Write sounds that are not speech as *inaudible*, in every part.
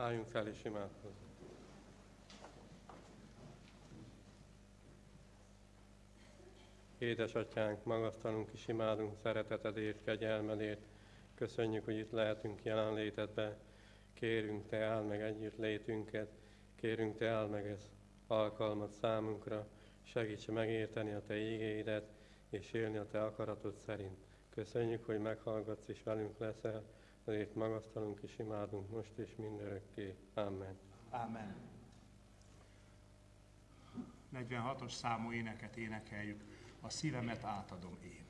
Álljunk fel és imádkozzunk. Édesatyánk, magasztalunk és imádunk szeretetedért, kegyelmedért. Köszönjük, hogy itt lehetünk jelenlétedbe. Kérünk, Te áld meg együtt létünket. Kérünk, Te áld meg ez alkalmat számunkra. Segíts megérteni a Te ígéidet, és élni a Te akaratod szerint. Köszönjük, hogy meghallgatsz és velünk leszel, ezért magasztalunk és imádunk most és mindörökké. Amen. Amen. 46-os számú éneket énekeljük. A szívemet átadom én.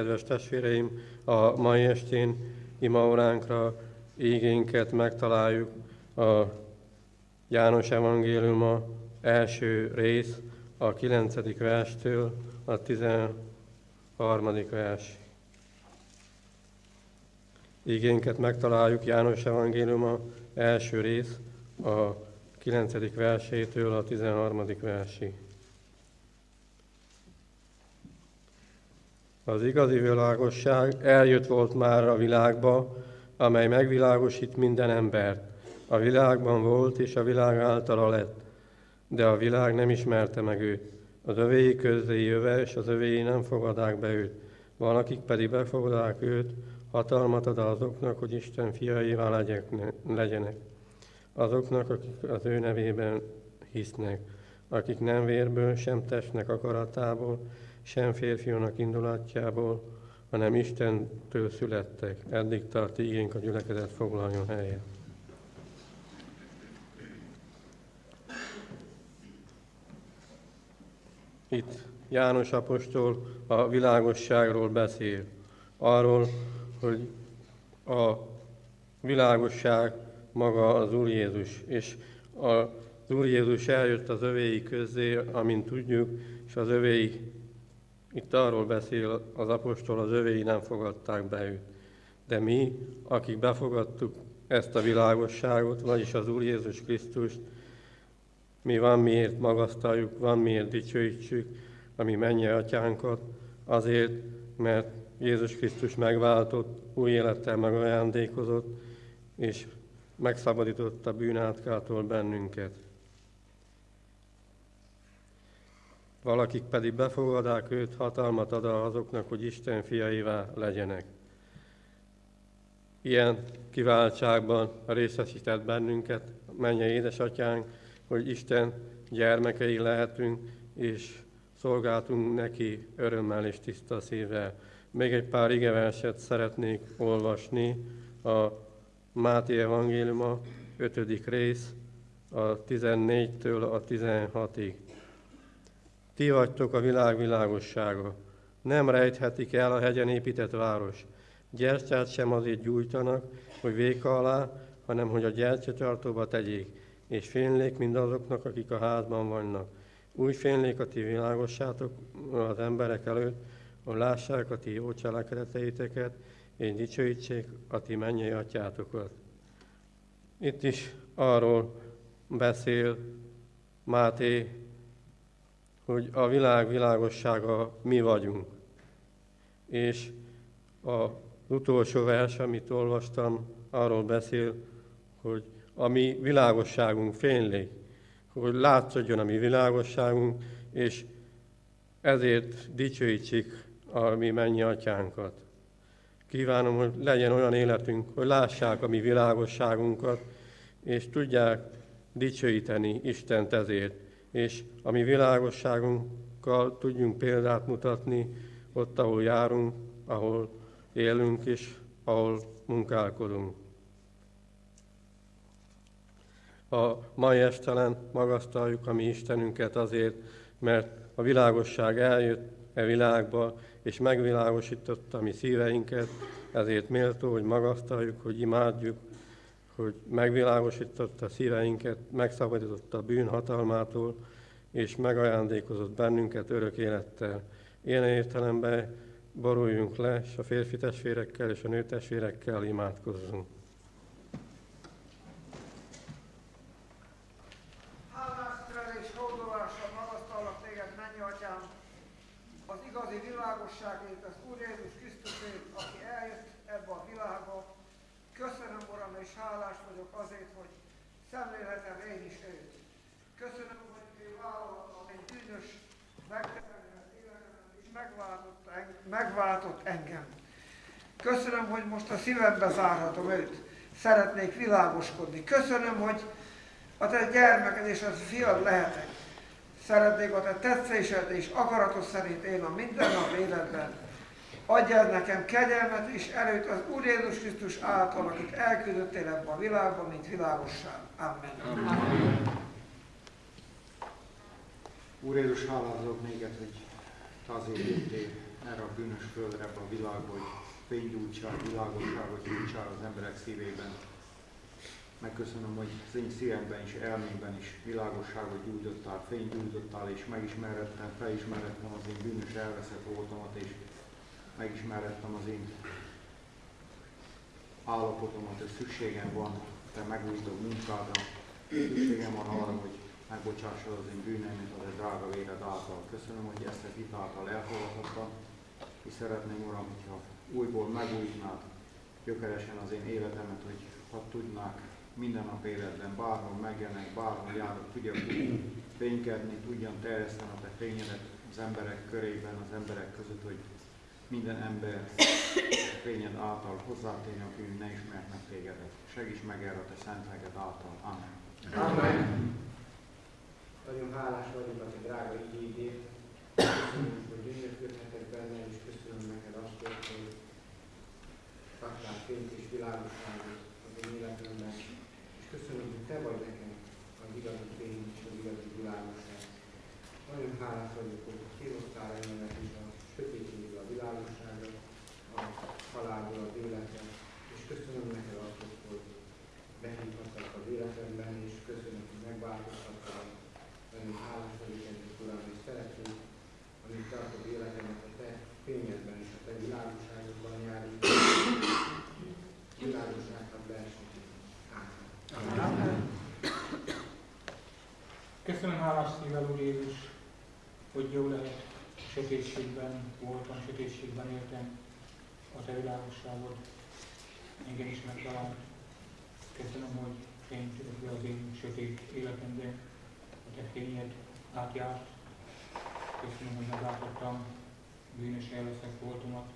Kedves testvéreim, a mai estén imaóránkra ígénket megtaláljuk a János Evangéliuma első rész, a 9. verstől a 13. vers. Ígénket megtaláljuk János Evangéliuma első rész, a 9. versétől a 13. versig. Az igazi világosság eljött volt már a világba, amely megvilágosít minden embert. A világban volt, és a világ általa lett, de a világ nem ismerte meg őt. Az övéi közé jöve, és az övéi nem fogadák be őt. Van, akik pedig befogadák őt, hatalmat ad azoknak, hogy Isten fiaivá legyenek. Azoknak, akik az ő nevében hisznek, akik nem vérből, sem testnek akaratából, sem férfiúnak indulatjából, hanem Istentől születtek. Eddig tart igénk a gyülekezet foglaljon helyet. Itt János apostol a világosságról beszél. Arról, hogy a világosság maga az Úr Jézus, és az Úr Jézus eljött az övéi közé, amint tudjuk, és az övéi itt arról beszél az apostol, az övéi nem fogadták be őt. De mi, akik befogadtuk ezt a világosságot, vagyis az Úr Jézus Krisztust, mi van miért magasztaljuk, van miért dicsőítsük a mi mennyi atyánkat, azért, mert Jézus Krisztus megváltott, új élettel megajándékozott, és megszabadította bűnátkától bennünket. Valakik pedig befogadák őt, hatalmat ad azoknak, hogy Isten fiaivá legyenek. Ilyen kiváltságban részesített bennünket, menje édesatyánk, hogy Isten gyermekei lehetünk, és szolgáltunk neki örömmel és tiszta szívvel. Még egy pár igeverset szeretnék olvasni a Máté Evangéliuma 5. rész, a 14-től a 16-ig. Ti vagytok a világ világossága. Nem rejthetik el a hegyen épített város. Gyertyát sem azért gyújtanak, hogy véka alá, hanem hogy a gyertyatartóba tegyék, és fénylék mindazoknak, akik a házban vannak. Úgy fénylék a ti világossátok az emberek előtt, hogy lássák a ti jó cselekedeteiteket, és dicsőítsék a ti mennyei atyátokat. Itt is arról beszél Máté, hogy a világ világossága mi vagyunk. És az utolsó vers, amit olvastam, arról beszél, hogy a mi világosságunk fénylik, hogy látszódjon a mi világosságunk, és ezért dicsőítsük a mi mennyi atyánkat. Kívánom, hogy legyen olyan életünk, hogy lássák a mi világosságunkat, és tudják dicsőíteni Istent ezért, és a mi világosságunkkal tudjunk példát mutatni ott, ahol járunk, ahol élünk és ahol munkálkodunk. A mai estelen magasztaljuk a mi Istenünket azért, mert a világosság eljött e világba, és megvilágosította mi szíveinket, ezért méltó, hogy magasztaljuk, hogy imádjuk, hogy megvilágosította szíveinket, megszabadította a bűn hatalmától, és megajándékozott bennünket örök élettel. Ilyen értelemben boruljunk le, és a férfi testvérekkel és a nő testvérekkel imádkozzunk. világosságért, az Úr Jézus Krisztusért, aki eljött ebbe a világba. Köszönöm, Uram, és hálás vagyok azért, hogy szemlélhetem én is őt. Köszönöm, hogy én vállaltam egy bűnös megteremtett életemet, és megváltott, megváltott engem. Köszönöm, hogy most a szívembe zárhatom őt. Szeretnék világoskodni. Köszönöm, hogy a te gyermeked és az fiad lehetek. Szeretnék a te tetszésed és akaratod szerint én a mindennap életben. Adj el nekem kegyelmet és előtt az Úr Jézus Krisztus által, akit elküldöttél ebbe a világba, mint világosság. Amen. Amen. Úr Jézus, hálázok néked, hogy te azért jöttél erre a bűnös földre, a világba, hogy fénygyújtsál, világosságot gyújtsál az emberek szívében. Megköszönöm, hogy az én szívemben és elmémben is világosságot gyújtottál, fényt gyújtottál, és megismerettem, felismerettem az én bűnös elveszett voltomat, és megismerettem az én állapotomat, hogy szükségem van te megújító munkádra, szükségem van arra, hogy megbocsássad az én bűneimet az a drága véred által. Köszönöm, hogy ezt a hit által elfogadhattam, és szeretném, Uram, hogyha újból megújítnád gyökeresen az én életemet, hogy ha tudnák minden nap életben, bárhol megjelenek, bárhol járok, tudjak fénykedni, tudjam terjeszteni a te fényedet az emberek körében, az emberek között, hogy minden ember fényed által hozzátérni, aki ne ismernek tégedet. Segíts meg erre a te szentelget által. Amen. Amen. Nagyon hálás vagyok a te drága igényét. Köszönöm, hogy gyönyörködhetek benne, és hogy adtál fényt és világosságot az én életemben. És köszönöm, hogy te vagy nekem az igazi fény és az igazi világosság. Nagyon hálás vagyok, hogy kihoztál engemet is a sötétségből a világosságra, a halálból az életre. És köszönöm neked azt, hogy behívhattak az életemben, és köszönöm, hogy megváltoztattál nagyon hálás vagyok ezért, Uram, és szeretnék, amit tartod életemet a Te fényedben és a Te világosságodban járni. Világosságnak lehessen. Amen. Köszönöm hálás szívvel, Úr Jézus, hogy jó lehet sötétségben voltam, sötétségben éltem a Te világosságod. Engem is megtalált. Köszönöm, hogy fényt az én sötét életemben a te fényed átjárt. Köszönöm, hogy meglátottam bűnös elveszek voltomat,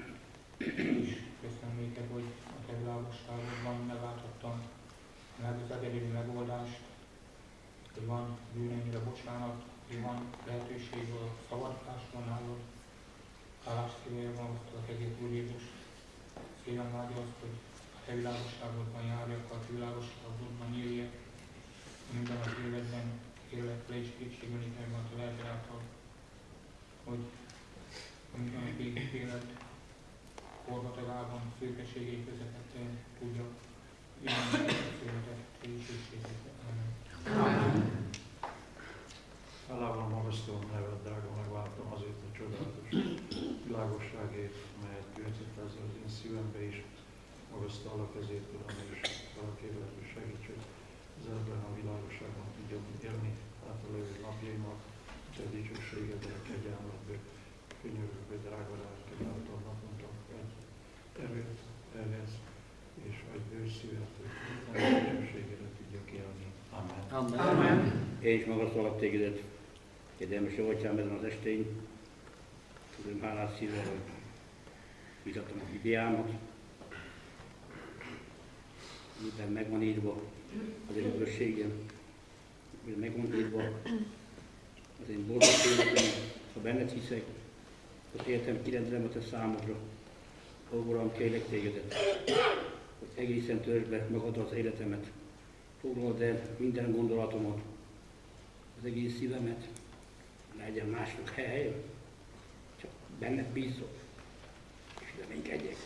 és köszönöm néked, hogy a te világosságodban meglátottam meg az egyedüli megoldást, hogy van bűnömre bocsánat, hogy van lehetőség a szabadulásra nálad. Hálás szívvel magasztalak egész Úr Jézus. Szívem vágya azt, hogy a te világosságodban járjak, a te világosságodban éljek, minden az életben élek le és kétségbelik meg a lelked által, hogy a mindennapi élet forgatagában, szürkeségei közepette tudjak Hálával magasztalom neved, drága megváltam azért a csodálatos világosságért, melyet gyöngyszett ezzel az én szívembe is. Magasztalak ezért, Uram, és arra kérlek, hogy segíts, hogy az ebben a világosságban tudjam élni hátralévő napjaimat, te dicsőségedre, kegyelmetbe, könyörögbe, drága lelked által naponta egy erőt, erhez, és egy bőr szívet, hogy minden dicsőségedre tudjak élni. Amen. Amen. Én is magasztalak tégedet, jó atyám ezen az estén. Tudom hálás szívvel, hogy vitatom a Bibliámat. Minden meg van írva az én örökségem, minden meg van írva az én boldog életem, ha benned hiszek, az életem kirendelem a te számodra. Ó, Uram, kérlek tégedet, egészen törzs be magad az életemet, foglald el minden gondolatomat, az egész szívemet, legyen másnak hely, csak benned bízok, és reménykedjek.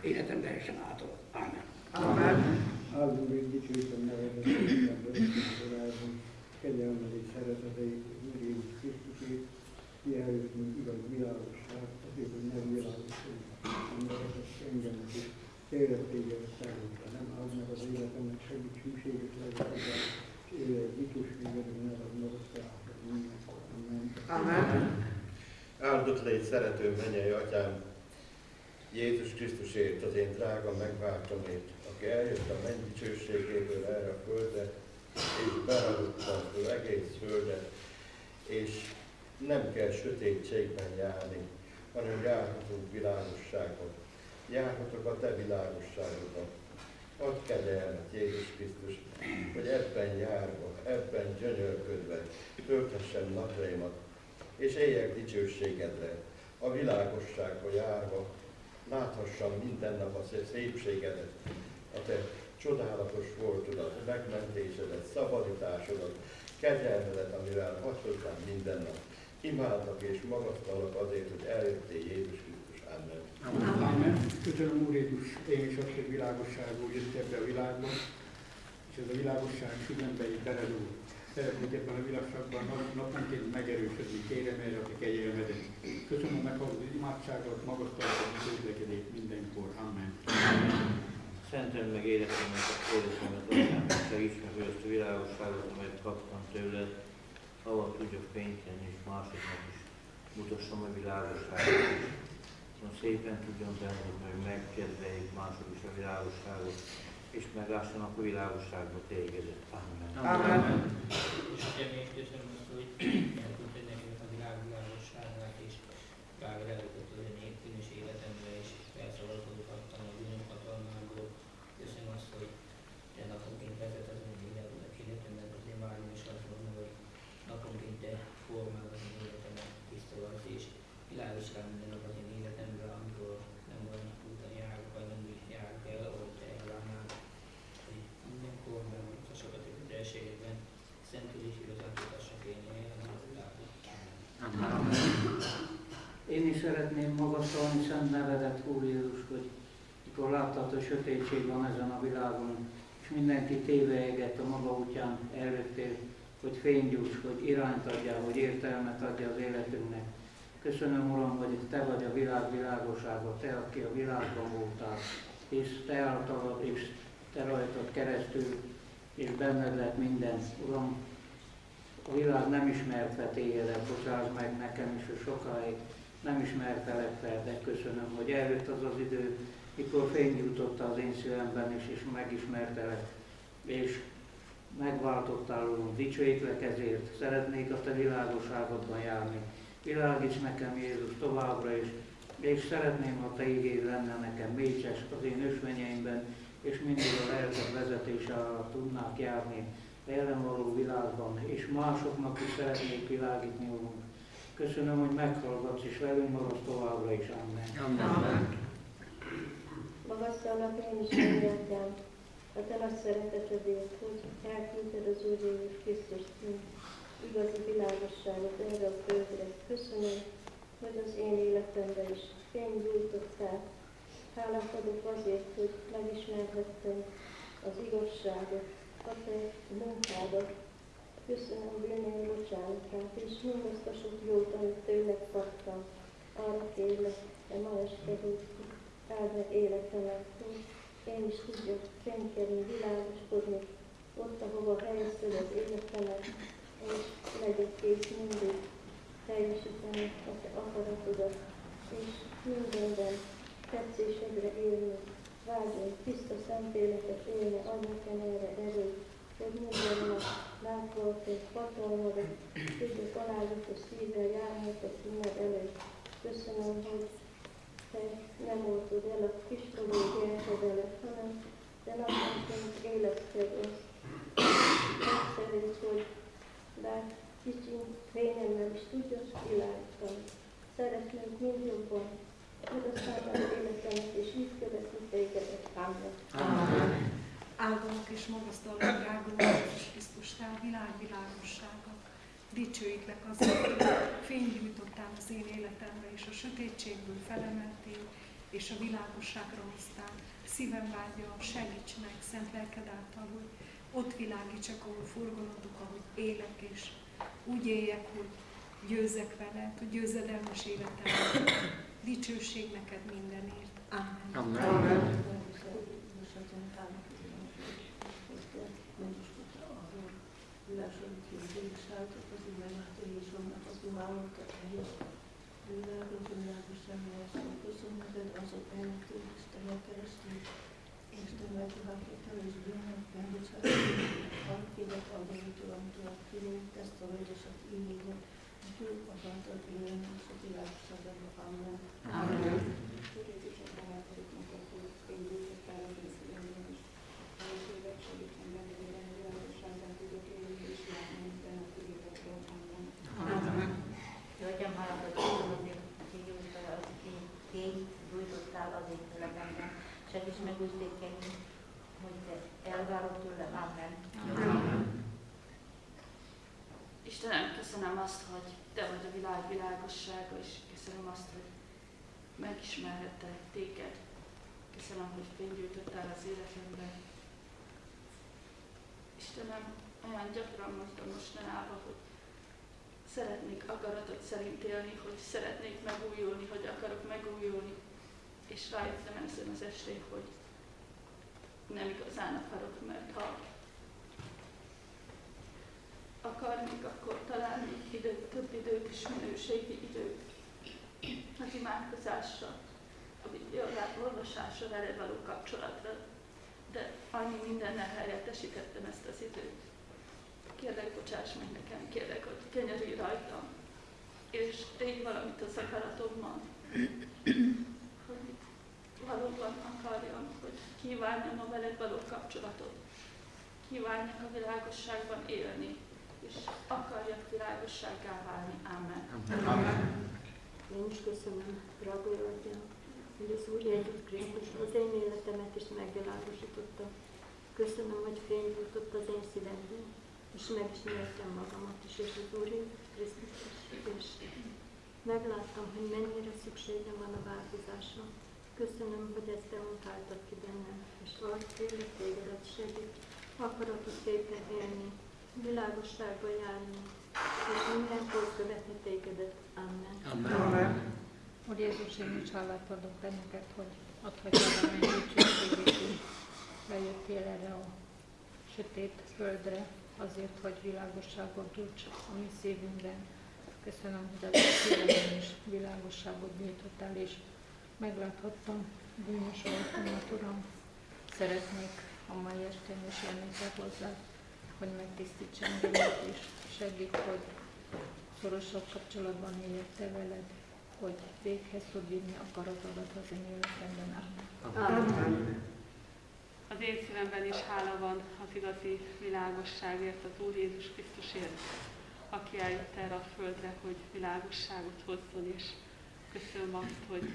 Életem lehessen által. Ámen. Amen. Áldunk és dicsőítem nevedet, Isten örökségsorában, kegyelmed és szereteteit, Úr Jézus Krisztusét, ki előttünk igaz világosság, azért, hogy nem világosság, embereket engemet is, érettégedet számomra, nem áld meg az életemnek, segíts hűséges legyen, és dicsőségedre ne ad meg a szállra, mindenkor. Amen. Amen. Áldott légy szerető mennyei atyám, Jézus Krisztusért, az én drága megváltomért, aki eljött a menny dicsőségéből erre a földre, és beradutta az egész földet, és nem kell sötétségben járni, hanem járhatunk világosságon. Járhatok a te világosságodban. Adj kegyelmet, Jézus Krisztus, hogy ebben járva, ebben gyönyörködve tölthessem napjaimat, és éljek dicsőségedre, a világosságba járva, láthassam minden nap a szépségedet, a te csodálatos voltodat, megmentésedet, szabadításodat, kegyelmedet, amivel hagy minden nap. Imádlak és magasztalak azért, hogy eljöttél Jézus Krisztus. Amen. Amen. Köszönöm Úr Jézus, én is azt, hogy világosságú jött ebbe a világba, és ez a világosság szívembe így beledúl. Szeretnék ebben a világságban nap- naponként megerősödni, kérem erre a te kegyelmedet. Köszönöm meg az imádságot, magasztalatot, közlekedést mindenkor. Amen. Szenteld meg életemet, életemet, atyám, segíts meg, azt a világosságot, amelyet kaptam tőled, ahol tudjak fényt tenni, és másoknak is mutassam a világosságot Hogy szépen tudjon tenni, hogy megkedveljék mások is a világosságot, és meglássanak a világosságba tégedet. Amen. Amen. És ugye még köszönöm azt, hogy elküldted nekünk a világ világosságát, és bár eljutott az én bűnös életemre, és felszabadulhattam a bűnök hatalmából. Köszönöm azt, hogy te naponként vezet az én életemet, életemet, az én vágyom is azt mondom, hogy naponként te formálod az én életemet, tisztogatsz, és világosság minden nap az én életemre, amikor nem olyan úton járok, vagy nem úgy járok el, ahogy te elvárnál, hogy mindenkor megmutassak a te kötelességedben, Én is szeretném magasztalni szent nevedet, Úr Jézus, hogy mikor láttad, hogy sötétség van ezen a világon, és mindenki tévejeget a maga útján eljöttél, hogy fénygyújts, hogy irányt adjál, hogy értelmet adja az életünknek. Köszönöm, Uram, hogy Te vagy a világ világossága, Te, aki a világban voltál, és Te általad, és Te rajtad keresztül, és benned lett minden. Uram, a világ nem ismerte tégedet, bocsáss meg nekem is, hogy sokáig nem ismertelek fel, de köszönöm, hogy eljött az az idő, mikor fény jutott az én szívemben is, és megismertelek, és megváltottál, Úrunk, dicsőítlek ezért, szeretnék a Te világosságodban járni. Világíts nekem, Jézus, továbbra is, és szeretném, ha Te igéd lenne nekem mécses az én ösvényeimben, és mindig a lelked vezetése alatt tudnák járni jelen való világban, és másoknak is szeretnék világítni, Úrunk. Köszönöm, hogy meghallgatsz, és velünk maradsz továbbra is. Amen. Amen. Magasztalnak én is mindjárt a te nagy szeretetedért, hogy elküldted az Úr Jézus Krisztust, mint igazi világosságot erre a földre. Köszönöm, hogy az én életemben is fény gyújtottál. Hálát adok azért, hogy megismerhettem az igazságot, a te munkádat. Köszönöm bűnöm bocsánatát, és mindazt a sok jót, amit tőled kaptam. Arra kérlek, de ma este, hogy áld meg életemet, én is tudjak fénykelni, világoskodni, ott, ahova helyezted az életemet, és legyek kész mindig teljesíteni a te akaratodat, és mindenben tetszésedre élni, vágyni, tiszta szentéleket élni, adj nekem erre erőt, hogy minden a te hatalmadat, tudjak alázatos szívvel a színed előtt. Köszönöm, hogy te nem oltod el a kis gyermekedelet, hanem te naponként életed azt. Megszerint, hogy bár kicsi fényemmel is tudjas világítani. Szeretnénk mind jobban Áldalak és magasztalak, drága Jézus Krisztus, Te a világ világossága. Dicsőítlek azért, hogy fényt gyújtottál az én életemre, és a sötétségből felemeltél, és a világosságra hoztál. Szívem vágya, segíts meg, szent lelked által, hogy ott világítsak, ahol forgalodok, ahogy élek, és úgy éljek, hogy győzek vele, hogy győzedelmes életem. Dicsőség neked mindenért. Amen. Amen. Amen. Amen. Tékelni, hogy te elvárod tőlem. Amen. Istenem, köszönöm azt, hogy Te vagy a világ világossága, és köszönöm azt, hogy megismerhettelek Téged. Köszönöm, hogy fénygyújtottál az életemben. Istenem, olyan gyakran mondtam mostanában, hogy szeretnék akaratot szerint élni, hogy szeretnék megújulni, hogy akarok megújulni. És rájöttem ezen az estén, hogy nem igazán akarok, mert ha akarnék, akkor találnék időt, több időt és minőségi időt az imádkozásra, a olvasásra, vele való kapcsolatra. De annyi mindennel helyettesítettem ezt az időt. Kérlek, bocsáss meg nekem, kérlek, hogy kenyerülj rajtam, és tégy valamit az akaratommal, hogy valóban akarjam, hogy kívánjam a veled való kapcsolatot, kívánjak a világosságban élni, és akarjak világossággá válni. Amen. Amen. Én is köszönöm, drága Atyám, hogy az Úr Jézus Krisztus az én életemet is megvilágosította. Köszönöm, hogy fényt jutott az én szívemben, és megismertem magamat is, és az Úr Jézus Krisztus is, és megláttam, hogy mennyire szükségem van a változásra. Köszönöm, hogy ezt te munkáltad ki bennem, és arra kérlek tégedet segít, akaratot szépen élni, világosságba járni, és mindenkor követni tégedet. Amen. Amen. Amen. Úr Jézus, én is hálát adok benneket, hogy adhatjál a menny dicsőségét is. Bejöttél erre a sötét földre, azért, hogy világosságot gyújts a mi szívünkben. Köszönöm, hogy az a szívemben is világosságot nyújtottál, és megláthattam bűnös voltomat, Uram. Szeretnék a mai estén is jönni te hozzá. Hogy megtisztíts engemet, és segít, hogy szorosabb kapcsolatban éljek Te veled, hogy véghez tud vinni akaratodat az én életemben. Amen. Az én szívemben is hála van az igazi világosságért, az Úr Jézus Krisztusért, aki eljött erre a földre, hogy világosságot hozzon, és köszönöm azt, hogy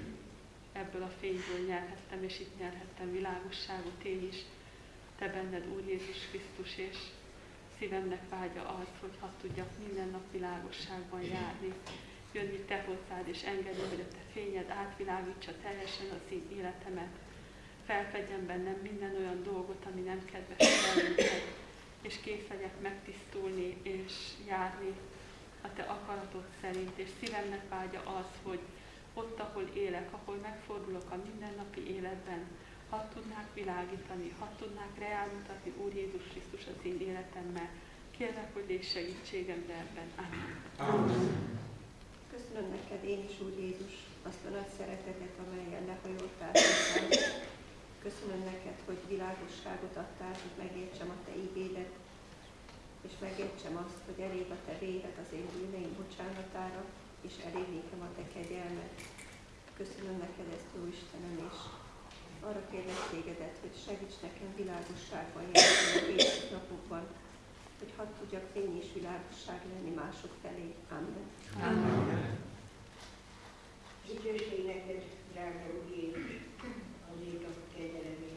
ebből a fényből nyerhettem, és itt nyerhettem világosságot én is. Te benned, Úr Jézus Krisztus, és szívemnek vágya az, hogy hadd tudjak minden nap világosságban járni, jönni Te hozzád, és engedni, hogy a Te fényed átvilágítsa teljesen az én életemet, felfedjen bennem minden olyan dolgot, ami nem kedves felünket, és kész legyek megtisztulni és járni a Te akaratod szerint, és szívemnek vágya az, hogy ott, ahol élek, ahol megfordulok a mindennapi életben, hadd tudnák világítani, hadd tudnák reálmutatni Úr Jézus Krisztus az én életemmel. Kérlek, hogy légy segítségemre ebben. Amen. Amen. Köszönöm neked én is, Úr Jézus, azt a nagy szeretetet, amelyen lehajoltál hozzám. Köszönöm neked, hogy világosságot adtál, hogy megértsem a Te igédet, és megértsem azt, hogy elég a Te véred az én bűneim bocsánatára, és elég nékem a Te kegyelmet. Köszönöm neked ezt, Jó Istenem, és arra kérlek tégedet, hogy segíts nekem világosságban járni a hétköznapokban, hogy hadd tudjak fény és világosság lenni mások felé. Amen. Amen. Dicsőség neked, drága Úr Jézus, azért a kegyelemért,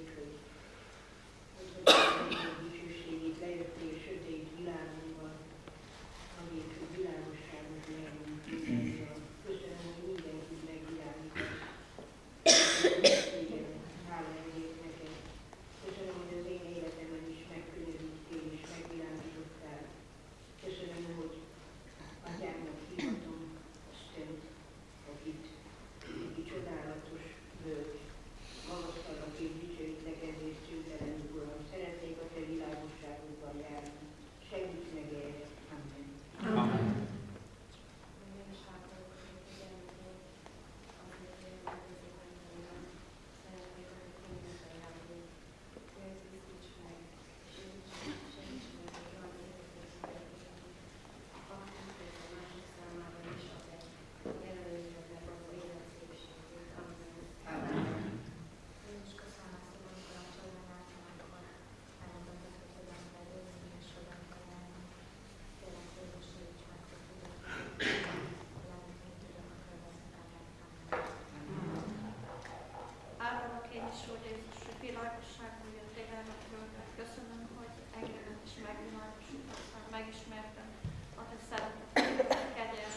on the *coughs* 7th.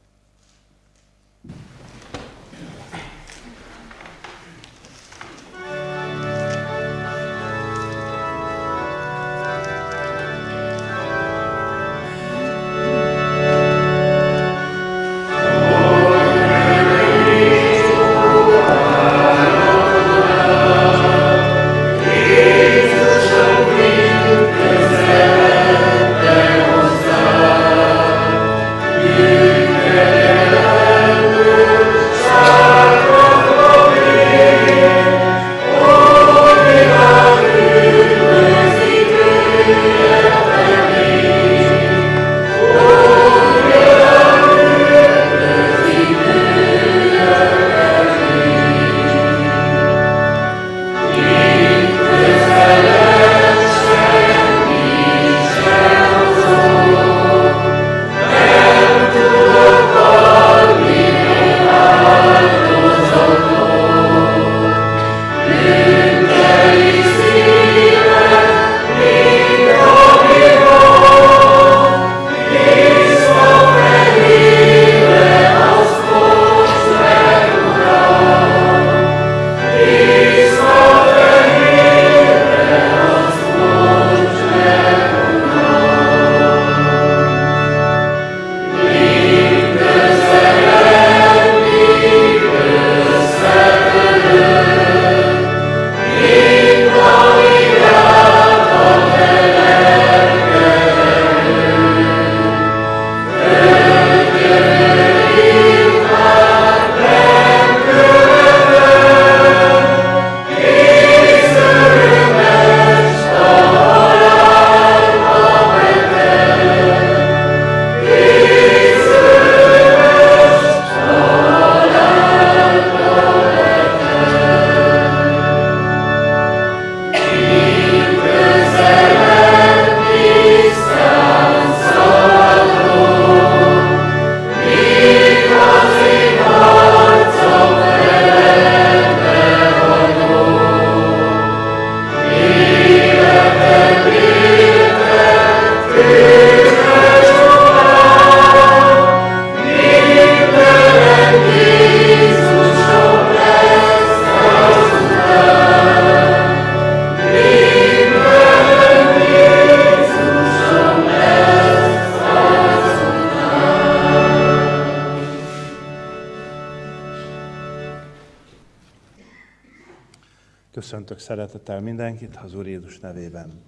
az Úr Jézus nevében.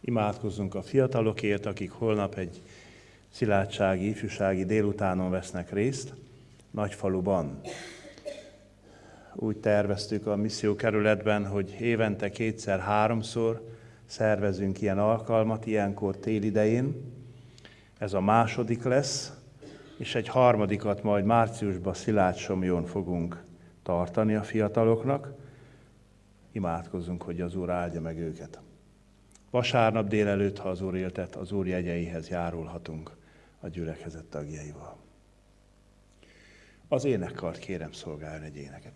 Imádkozzunk a fiatalokért, akik holnap egy szilárdsági, ifjúsági délutánon vesznek részt Nagyfaluban. Úgy terveztük a missziókerületben, hogy évente kétszer-háromszor szervezünk ilyen alkalmat, ilyenkor télidején. Ez a második lesz, és egy harmadikat majd márciusban Szilágysomjon fogunk tartani a fiataloknak. Imádkozzunk, hogy az Úr áldja meg őket. Vasárnap délelőtt, ha az Úr éltet, az Úr jegyeihez járulhatunk a gyülekezet tagjaival. Az énekkart kérem szolgálni egy éneket.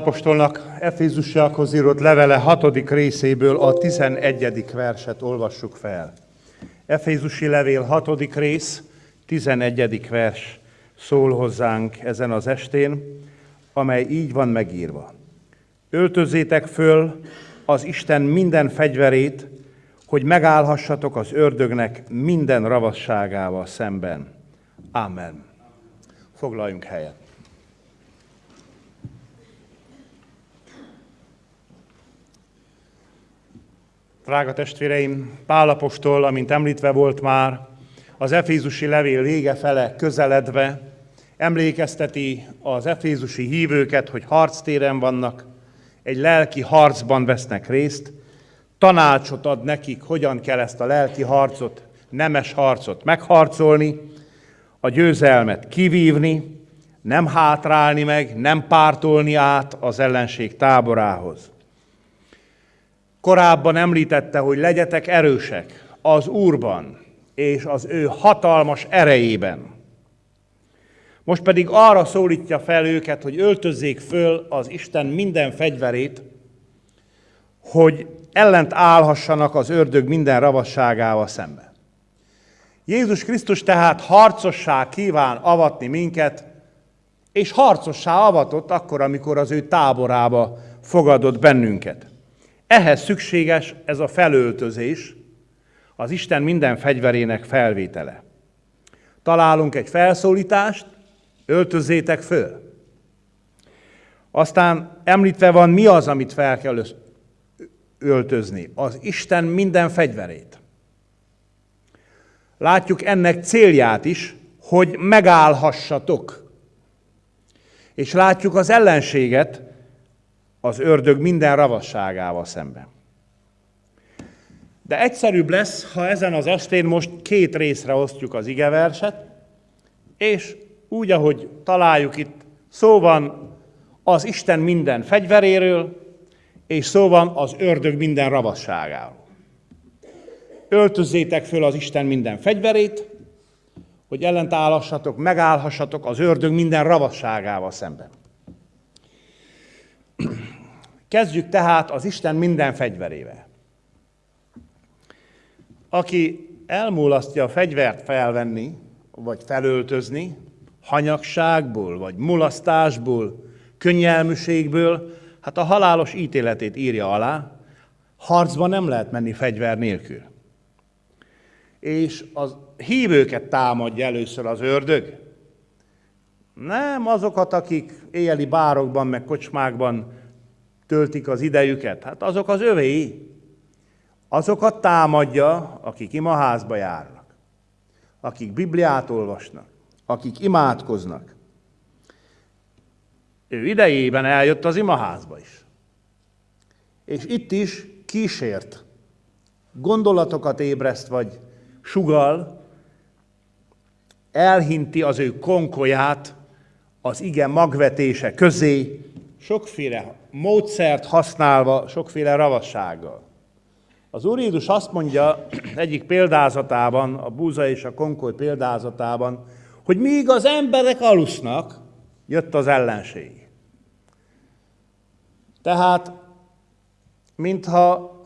Pálapostolnak Efézusiakhoz írott levele hatodik részéből a 11. verset olvassuk fel. Efézusi levél hatodik rész, 11. vers szól hozzánk ezen az estén, amely így van megírva. Öltözzétek föl az Isten minden fegyverét, hogy megállhassatok az ördögnek minden ravasságával szemben. Amen. Foglaljunk helyet. Drága testvéreim, Pálapostól, amint említve volt már, az Efézusi levél vége fele közeledve emlékezteti az efézusi hívőket, hogy harctéren vannak, egy lelki harcban vesznek részt, tanácsot ad nekik, hogyan kell ezt a lelki harcot, nemes harcot megharcolni, a győzelmet kivívni, nem hátrálni meg, nem pártolni át az ellenség táborához. Korábban említette, hogy legyetek erősek az Úrban és az ő hatalmas erejében. Most pedig arra szólítja fel őket, hogy öltözzék föl az Isten minden fegyverét, hogy ellent állhassanak az ördög minden ravasságával szemben. Jézus Krisztus tehát harcossá kíván avatni minket, és harcossá avatott akkor, amikor az ő táborába fogadott bennünket. Ehhez szükséges ez a felöltözés, az Isten minden fegyverének felvétele. Találunk egy felszólítást, öltözzétek föl. Aztán említve van, mi az, amit fel kell öltözni. Az Isten minden fegyverét. Látjuk ennek célját is, hogy megállhassatok. És látjuk az ellenséget az ördög minden ravasságával szemben. De egyszerűbb lesz, ha ezen az estén most két részre osztjuk az igeverset, és úgy, ahogy találjuk itt, szó van az Isten minden fegyveréről, és szó van az ördög minden ravasságáról. Öltözzétek föl az Isten minden fegyverét, hogy ellentállassatok, megállhassatok az ördög minden ravasságával szemben. Kezdjük tehát az Isten minden fegyverével. Aki elmulasztja a fegyvert felvenni, vagy felöltözni, hanyagságból, vagy mulasztásból, könnyelműségből, hát a halálos ítéletét írja alá, harcba nem lehet menni fegyver nélkül. És az hívőket támadja először az ördög. Nem azokat, akik éjjeli bárokban, meg kocsmákban töltik az idejüket. Hát azok az övéi. Azokat támadja, akik imaházba járnak, akik Bibliát olvasnak, akik imádkoznak. Ő idejében eljött az imaházba is. És itt is kísért, gondolatokat ébreszt, vagy sugal, elhinti az ő konkolyát az ige magvetése közé, sokféle módszert használva, sokféle ravassággal. Az Úr Jézus azt mondja egyik példázatában, a búza és a konkoly példázatában, hogy míg az emberek alusznak, jött az ellenség. Tehát, mintha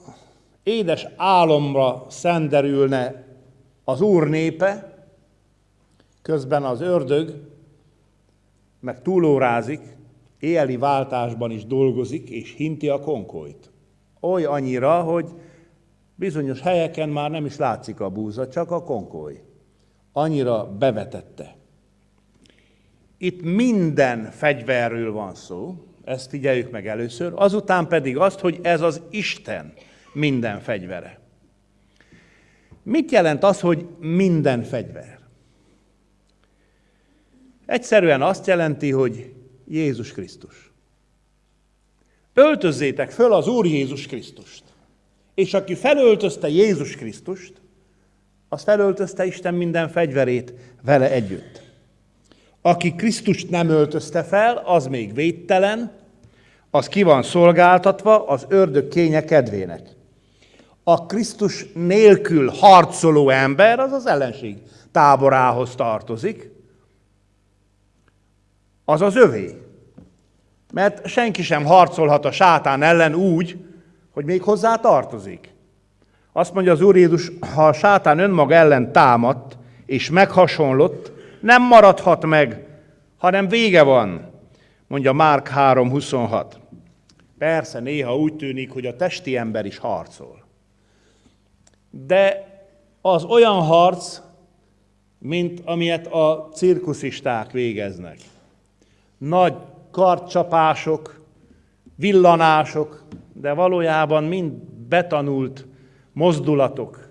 édes álomra szenderülne az Úr népe, közben az ördög meg túlórázik, éjeli váltásban is dolgozik, és hinti a konkolyt. Oly annyira, hogy bizonyos helyeken már nem is látszik a búza, csak a konkoly. Annyira bevetette. Itt minden fegyverről van szó, ezt figyeljük meg először, azután pedig azt, hogy ez az Isten minden fegyvere. Mit jelent az, hogy minden fegyver? Egyszerűen azt jelenti, hogy Jézus Krisztus. Öltözzétek föl az Úr Jézus Krisztust. És aki felöltözte Jézus Krisztust, az felöltözte Isten minden fegyverét vele együtt. Aki Krisztust nem öltözte fel, az még védtelen, az ki van szolgáltatva az ördög kénye kedvének. A Krisztus nélkül harcoló ember, az az ellenség táborához tartozik, az az övé. Mert senki sem harcolhat a sátán ellen úgy, hogy még hozzá tartozik. Azt mondja az Úr Jézus, ha a sátán önmaga ellen támadt és meghasonlott, nem maradhat meg, hanem vége van, mondja Márk 3.26. Persze, néha úgy tűnik, hogy a testi ember is harcol. De az olyan harc, mint amilyet a cirkuszisták végeznek nagy kartcsapások, villanások, de valójában mind betanult mozdulatok,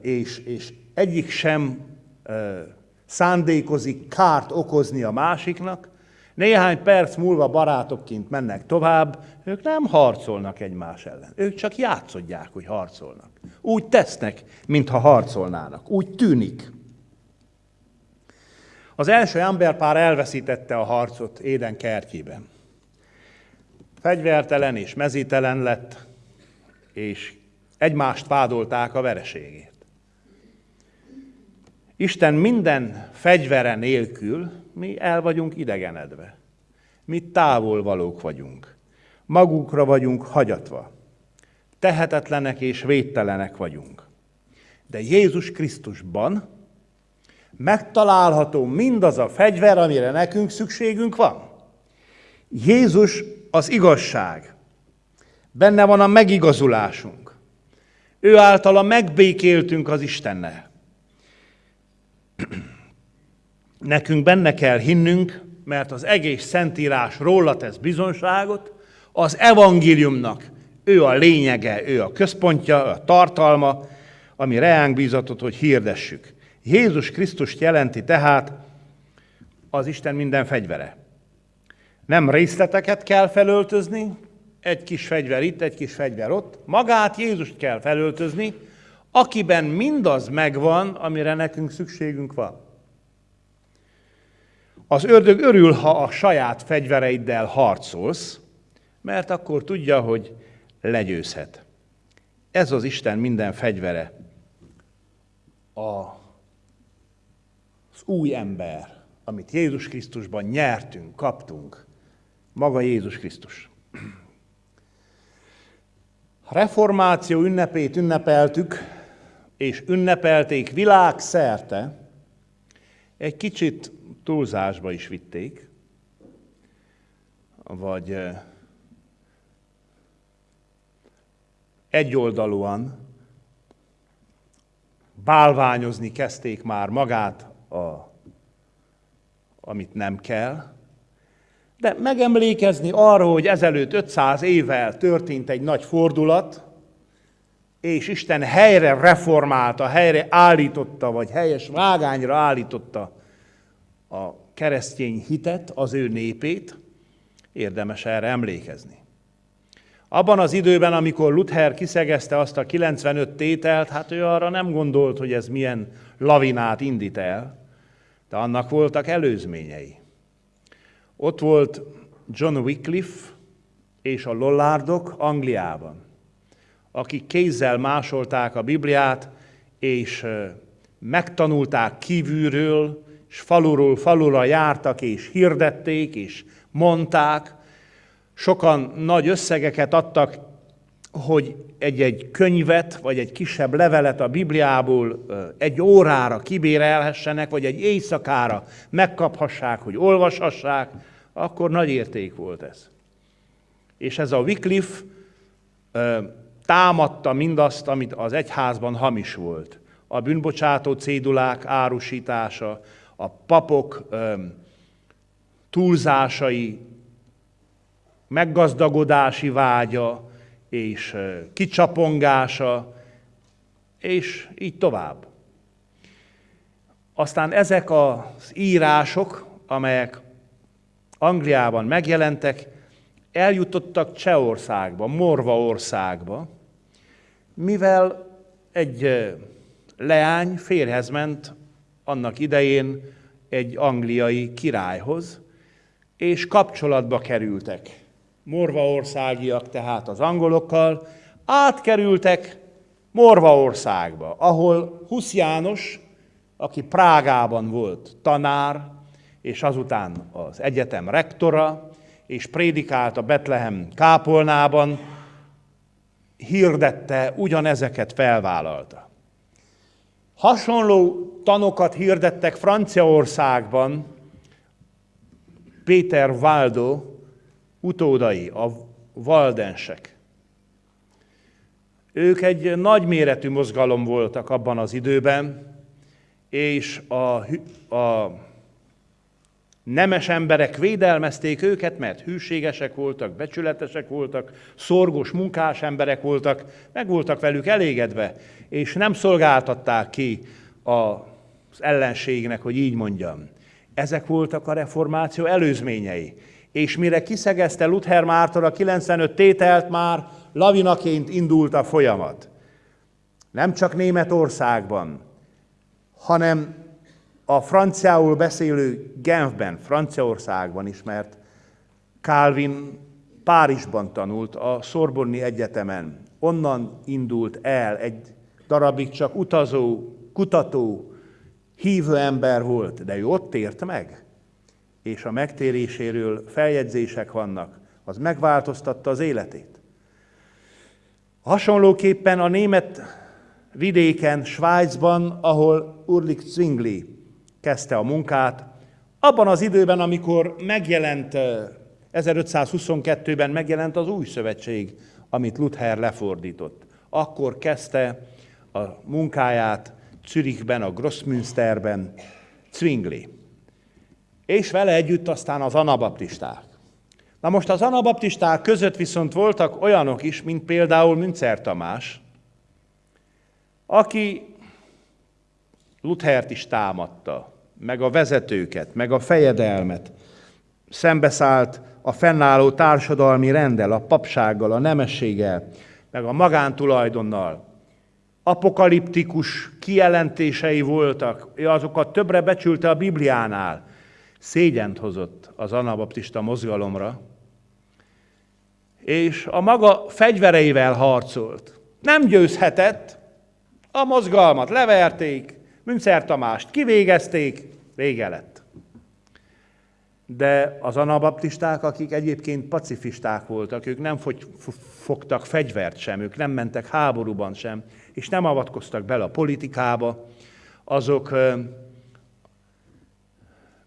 és, és egyik sem szándékozik kárt okozni a másiknak, néhány perc múlva barátokként mennek tovább, ők nem harcolnak egymás ellen. Ők csak játszodják, hogy harcolnak. Úgy tesznek, mintha harcolnának. Úgy tűnik. Az első emberpár elveszítette a harcot Éden kertjében. Fegyvertelen és mezítelen lett, és egymást vádolták a vereségét. Isten minden fegyvere nélkül mi el vagyunk idegenedve. Mi távol valók vagyunk. Magunkra vagyunk hagyatva. Tehetetlenek és védtelenek vagyunk. De Jézus Krisztusban megtalálható mindaz a fegyver, amire nekünk szükségünk van. Jézus az igazság. Benne van a megigazulásunk. Ő általa megbékéltünk az Istennel. *clears throat* Nekünk benne kell hinnünk, mert az egész Szentírás róla tesz bizonságot, az evangéliumnak ő a lényege, ő a központja, a tartalma, ami reánk bízatott, hogy hirdessük. Jézus Krisztust jelenti tehát az Isten minden fegyvere. Nem részleteket kell felöltözni, egy kis fegyver itt, egy kis fegyver ott, magát Jézust kell felöltözni, akiben mindaz megvan, amire nekünk szükségünk van. Az ördög örül, ha a saját fegyvereiddel harcolsz, mert akkor tudja, hogy legyőzhet. Ez az Isten minden fegyvere. A, az új ember, amit Jézus Krisztusban nyertünk, kaptunk, maga Jézus Krisztus. Reformáció ünnepét ünnepeltük, és ünnepelték világszerte, egy kicsit túlzásba is vitték, vagy egyoldalúan bálványozni kezdték már magát, a, amit nem kell, de megemlékezni arra, hogy ezelőtt 500 évvel történt egy nagy fordulat, és Isten helyre reformálta, helyre állította, vagy helyes vágányra állította a keresztény hitet, az ő népét, érdemes erre emlékezni. Abban az időben, amikor Luther kiszegezte azt a 95 tételt, hát ő arra nem gondolt, hogy ez milyen lavinát indít el, de annak voltak előzményei. Ott volt John Wycliffe és a Lollardok Angliában, akik kézzel másolták a Bibliát, és megtanulták kívülről, és faluról falura jártak, és hirdették, és mondták. Sokan nagy összegeket adtak, hogy egy-egy könyvet, vagy egy kisebb levelet a Bibliából egy órára kibérelhessenek, vagy egy éjszakára megkaphassák, hogy olvashassák, akkor nagy érték volt ez. És ez a Wycliffe támadta mindazt, amit az egyházban hamis volt. A bűnbocsátó cédulák árusítása, a papok túlzásai, meggazdagodási vágya és kicsapongása, és így tovább. Aztán ezek az írások, amelyek Angliában megjelentek, eljutottak Csehországba, Morvaországba, mivel egy leány férhez ment annak idején egy angliai királyhoz, és kapcsolatba kerültek. Morvaországiak tehát az angolokkal, átkerültek Morvaországba, ahol Husz János, aki Prágában volt tanár, és azután az egyetem rektora, és prédikált a Betlehem kápolnában, hirdette, ugyanezeket felvállalta. Hasonló tanokat hirdettek Franciaországban Péter Waldo utódai, a valdensek. Ők egy nagyméretű mozgalom voltak abban az időben, és a, a nemes emberek védelmezték őket, mert hűségesek voltak, becsületesek voltak, szorgos munkás emberek voltak, meg voltak velük elégedve, és nem szolgáltatták ki az ellenségnek, hogy így mondjam. Ezek voltak a reformáció előzményei. És mire kiszegezte Luther Márton a 95 tételt, már lavinaként indult a folyamat. Nem csak Németországban, hanem a franciául beszélő Genfben, Franciaországban is, mert Calvin Párizsban tanult, a Szorbonni Egyetemen. Onnan indult el egy darabig csak utazó, kutató, hívő ember volt, de ő ott tért meg, és a megtéréséről feljegyzések vannak, az megváltoztatta az életét. Hasonlóképpen a német vidéken, Svájcban, ahol Urlik Zwingli kezdte a munkát, abban az időben, amikor megjelent 1522-ben megjelent az új szövetség, amit Luther lefordított. Akkor kezdte a munkáját Zürichben, a Grossmünsterben Zwingli. És vele együtt aztán az anabaptisták. Na most az anabaptisták között viszont voltak olyanok is, mint például Münzer Tamás, aki Luthert is támadta, meg a vezetőket, meg a fejedelmet, szembeszállt a fennálló társadalmi rendel, a papsággal, a nemességgel, meg a magántulajdonnal. Apokaliptikus kijelentései voltak, azokat többre becsülte a Bibliánál. Szégyent hozott az anabaptista mozgalomra, és a maga fegyvereivel harcolt. Nem győzhetett, a mozgalmat leverték, Münzer Tamást kivégezték, vége lett. De az anabaptisták, akik egyébként pacifisták voltak, ők nem fogtak fegyvert sem, ők nem mentek háborúban sem, és nem avatkoztak bele a politikába, azok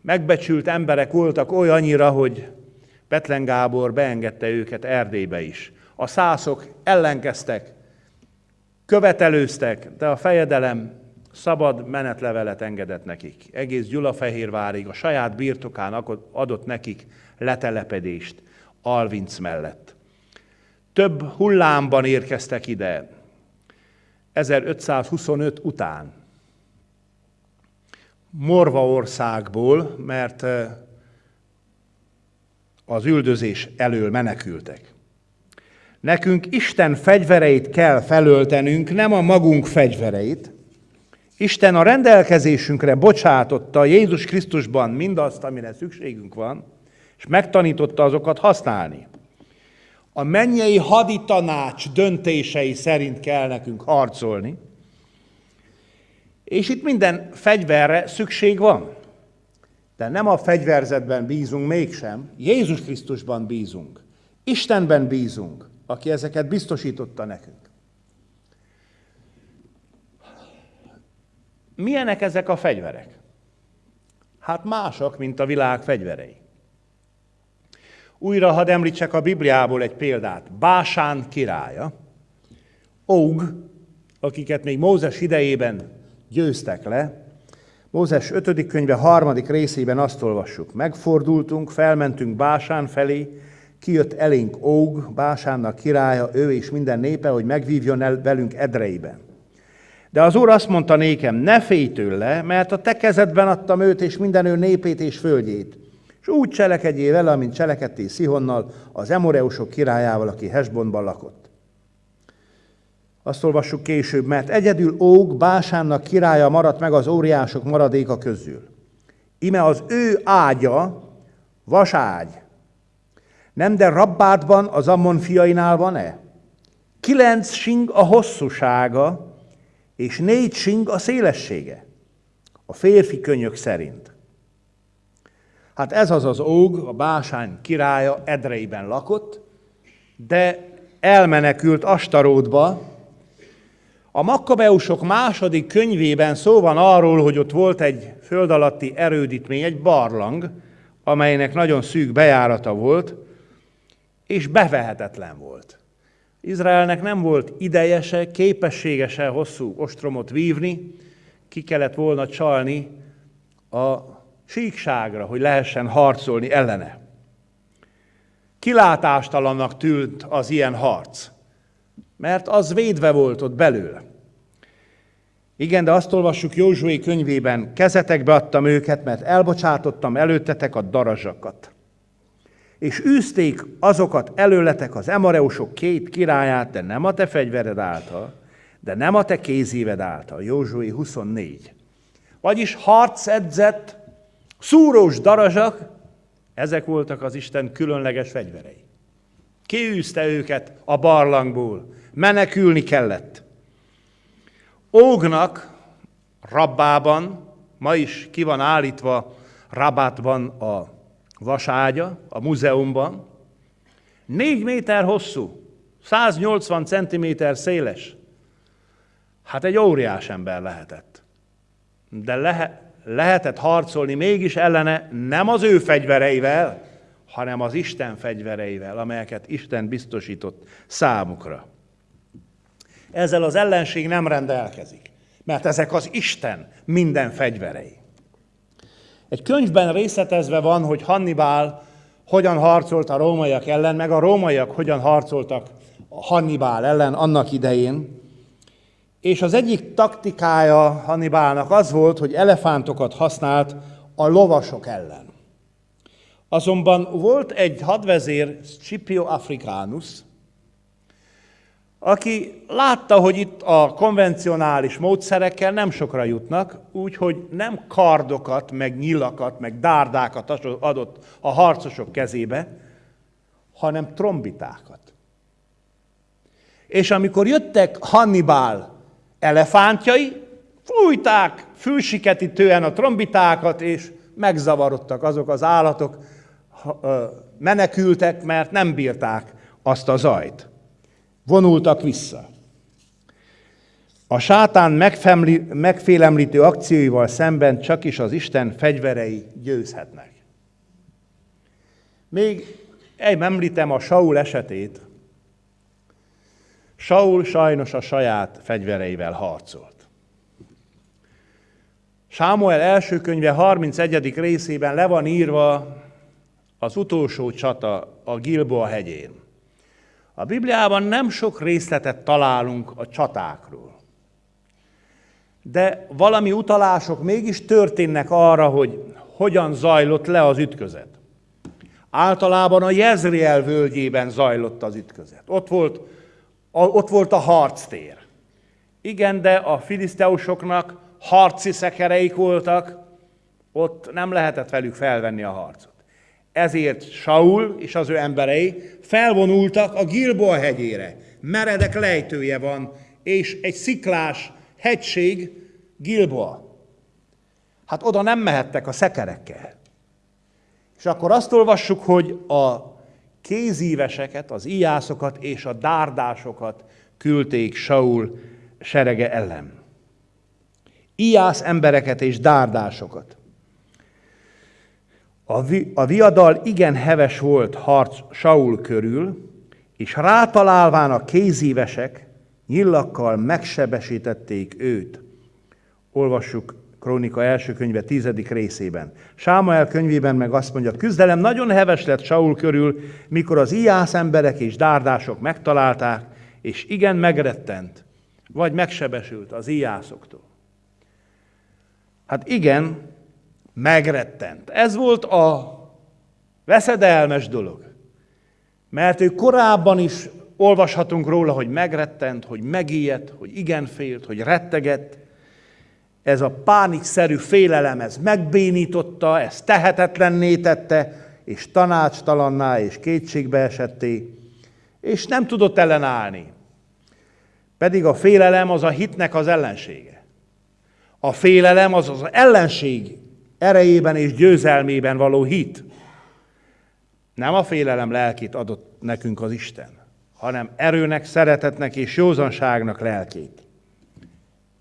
megbecsült emberek voltak olyannyira, hogy Petlen Gábor beengedte őket Erdélybe is. A szászok ellenkeztek, követelőztek, de a fejedelem szabad menetlevelet engedett nekik. Egész Gyulafehérvárig a saját birtokán adott nekik letelepedést Alvinc mellett. Több hullámban érkeztek ide, 1525 után. Morva országból, mert az üldözés elől menekültek. Nekünk Isten fegyvereit kell felöltenünk, nem a magunk fegyvereit. Isten a rendelkezésünkre bocsátotta Jézus Krisztusban mindazt, amire szükségünk van, és megtanította azokat használni. A mennyei haditanács döntései szerint kell nekünk harcolni, és itt minden fegyverre szükség van. De nem a fegyverzetben bízunk mégsem, Jézus Krisztusban bízunk. Istenben bízunk, aki ezeket biztosította nekünk. Milyenek ezek a fegyverek? Hát mások, mint a világ fegyverei. Újra hadd említsek a Bibliából egy példát. Básán királya, Og, akiket még Mózes idejében győztek le, Mózes 5. könyve harmadik részében azt olvassuk. Megfordultunk, felmentünk Básán felé, kijött elénk Óg, Básánnak királya, ő és minden népe, hogy megvívjon el velünk Edreiben. De az Úr azt mondta nékem, ne félj tőle, mert a te kezedben adtam őt és minden ő népét és földjét. És úgy cselekedjél vele, amint cselekedtél Szihonnal, az Emoreusok királyával, aki Hesbonban lakott. Azt olvassuk később, mert egyedül Óg, Básánnak királya maradt meg az óriások maradéka közül. Ime az ő ágya, vaságy. Nem, de Rabbátban az Ammon fiainál van-e? Kilenc sing a hosszúsága, és négy sing a szélessége. A férfi könyök szerint. Hát ez az az óg, a Básány királya Edreiben lakott, de elmenekült Astaródba, a Makkabeusok második könyvében szó van arról, hogy ott volt egy föld alatti erődítmény, egy barlang, amelynek nagyon szűk bejárata volt, és bevehetetlen volt. Izraelnek nem volt ideje se, képessége se hosszú ostromot vívni, ki kellett volna csalni a síkságra, hogy lehessen harcolni ellene. Kilátástalannak tűnt az ilyen harc mert az védve volt ott belül. Igen, de azt olvassuk Józsué könyvében, kezetekbe adtam őket, mert elbocsátottam előttetek a darazsakat. És űzték azokat előletek az emareusok két királyát, de nem a te fegyvered által, de nem a te kézéved által. Józsué 24. Vagyis harcedzett, szúrós darazsak, ezek voltak az Isten különleges fegyverei. Kiűzte őket a barlangból, menekülni kellett. Ógnak Rabbában Ma is ki van állítva Rabatban a vaságya, a múzeumban. Négy méter hosszú, 180 centiméter széles. Hát egy óriás ember lehetett. De lehe, lehetett harcolni mégis ellene nem az ő fegyvereivel, hanem az Isten fegyvereivel, amelyeket Isten biztosított számukra. Ezzel az ellenség nem rendelkezik, mert ezek az Isten minden fegyverei. Egy könyvben részletezve van, hogy Hannibal hogyan harcolt a rómaiak ellen, meg a rómaiak hogyan harcoltak a Hannibal ellen annak idején. És az egyik taktikája Hannibalnak az volt, hogy elefántokat használt a lovasok ellen. Azonban volt egy hadvezér, Scipio Africanus, aki látta, hogy itt a konvencionális módszerekkel nem sokra jutnak, úgyhogy nem kardokat, meg nyilakat, meg dárdákat adott a harcosok kezébe, hanem trombitákat. És amikor jöttek Hannibal elefántjai, fújták fülsiketítően a trombitákat, és megzavarodtak azok az állatok, menekültek, mert nem bírták azt a zajt. Vonultak vissza. A sátán megfélemlítő akcióival szemben csak is az Isten fegyverei győzhetnek. Még egy említem a Saul esetét. Saul sajnos a saját fegyvereivel harcolt. Sámuel első könyve 31. részében le van írva az utolsó csata a Gilboa hegyén. A Bibliában nem sok részletet találunk a csatákról. De valami utalások mégis történnek arra, hogy hogyan zajlott le az ütközet. Általában a Jezriel völgyében zajlott az ütközet. Ott volt, a, ott volt a harctér. Igen, de a filiszteusoknak harci szekereik voltak, ott nem lehetett velük felvenni a harcot. Ezért Saul és az ő emberei felvonultak a Gilboa hegyére. Meredek lejtője van, és egy sziklás hegység Gilboa. Hát oda nem mehettek a szekerekkel. És akkor azt olvassuk, hogy a kézíveseket, az íjászokat és a dárdásokat küldték Saul serege ellen. Ijász embereket és dárdásokat. A, vi, a viadal igen heves volt harc Saul körül, és rátalálván a kézívesek nyillakkal megsebesítették őt. Olvassuk Krónika első könyve tizedik részében. Sámuel könyvében meg azt mondja, küzdelem nagyon heves lett Saul körül, mikor az ijász emberek és dárdások megtalálták, és igen megrettent, vagy megsebesült az ijászoktól. Hát igen, megrettent. Ez volt a veszedelmes dolog. Mert ő korábban is olvashatunk róla, hogy megrettent, hogy megijedt, hogy igen félt, hogy rettegett. Ez a pánikszerű félelem, ez megbénította, ez tehetetlenné tette, és tanácstalanná és kétségbe esetté, és nem tudott ellenállni. Pedig a félelem az a hitnek az ellensége. A félelem az az ellenség erejében és győzelmében való hit. Nem a félelem lelkét adott nekünk az Isten, hanem erőnek, szeretetnek és józanságnak lelkét.